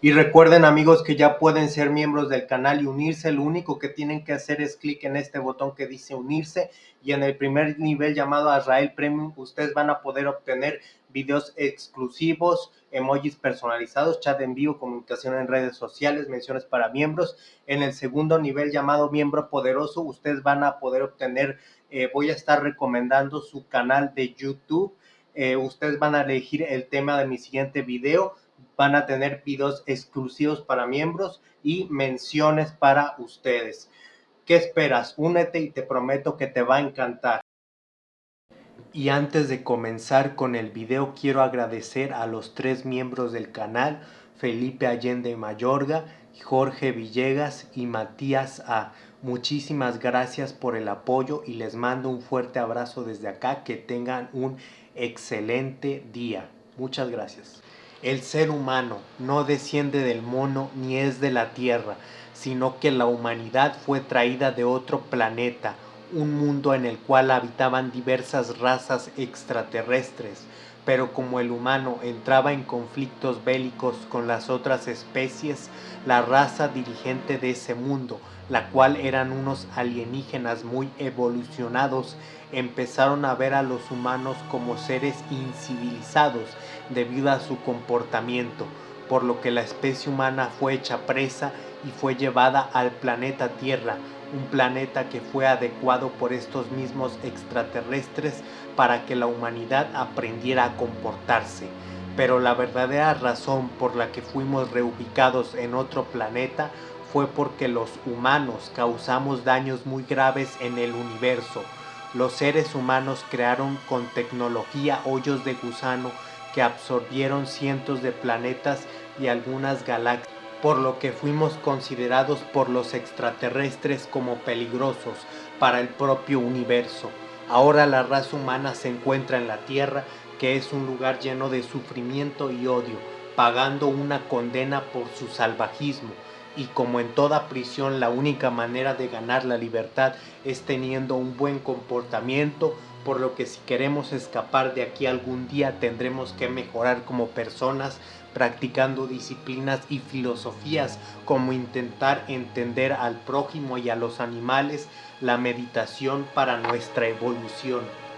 Y recuerden amigos que ya pueden ser miembros del canal y unirse. Lo único que tienen que hacer es clic en este botón que dice unirse y en el primer nivel llamado Azrael Premium ustedes van a poder obtener videos exclusivos, emojis personalizados, chat en vivo, comunicación en redes sociales, menciones para miembros. En el segundo nivel llamado miembro poderoso ustedes van a poder obtener, eh, voy a estar recomendando su canal de YouTube. Eh, ustedes van a elegir el tema de mi siguiente video van a tener videos exclusivos para miembros y menciones para ustedes. ¿Qué esperas? Únete y te prometo que te va a encantar. Y antes de comenzar con el video quiero agradecer a los tres miembros del canal, Felipe Allende Mayorga, Jorge Villegas y Matías A. Muchísimas gracias por el apoyo y les mando un fuerte abrazo desde acá. Que tengan un excelente día. Muchas gracias. El ser humano no desciende del mono ni es de la tierra, sino que la humanidad fue traída de otro planeta, un mundo en el cual habitaban diversas razas extraterrestres, pero como el humano entraba en conflictos bélicos con las otras especies, la raza dirigente de ese mundo, la cual eran unos alienígenas muy evolucionados, empezaron a ver a los humanos como seres incivilizados debido a su comportamiento, por lo que la especie humana fue hecha presa y fue llevada al planeta Tierra, un planeta que fue adecuado por estos mismos extraterrestres para que la humanidad aprendiera a comportarse. Pero la verdadera razón por la que fuimos reubicados en otro planeta fue porque los humanos causamos daños muy graves en el universo. Los seres humanos crearon con tecnología hoyos de gusano que absorbieron cientos de planetas y algunas galaxias, por lo que fuimos considerados por los extraterrestres como peligrosos para el propio universo. Ahora la raza humana se encuentra en la Tierra, que es un lugar lleno de sufrimiento y odio, pagando una condena por su salvajismo. Y como en toda prisión la única manera de ganar la libertad es teniendo un buen comportamiento, por lo que si queremos escapar de aquí algún día tendremos que mejorar como personas practicando disciplinas y filosofías como intentar entender al prójimo y a los animales, la meditación para nuestra evolución.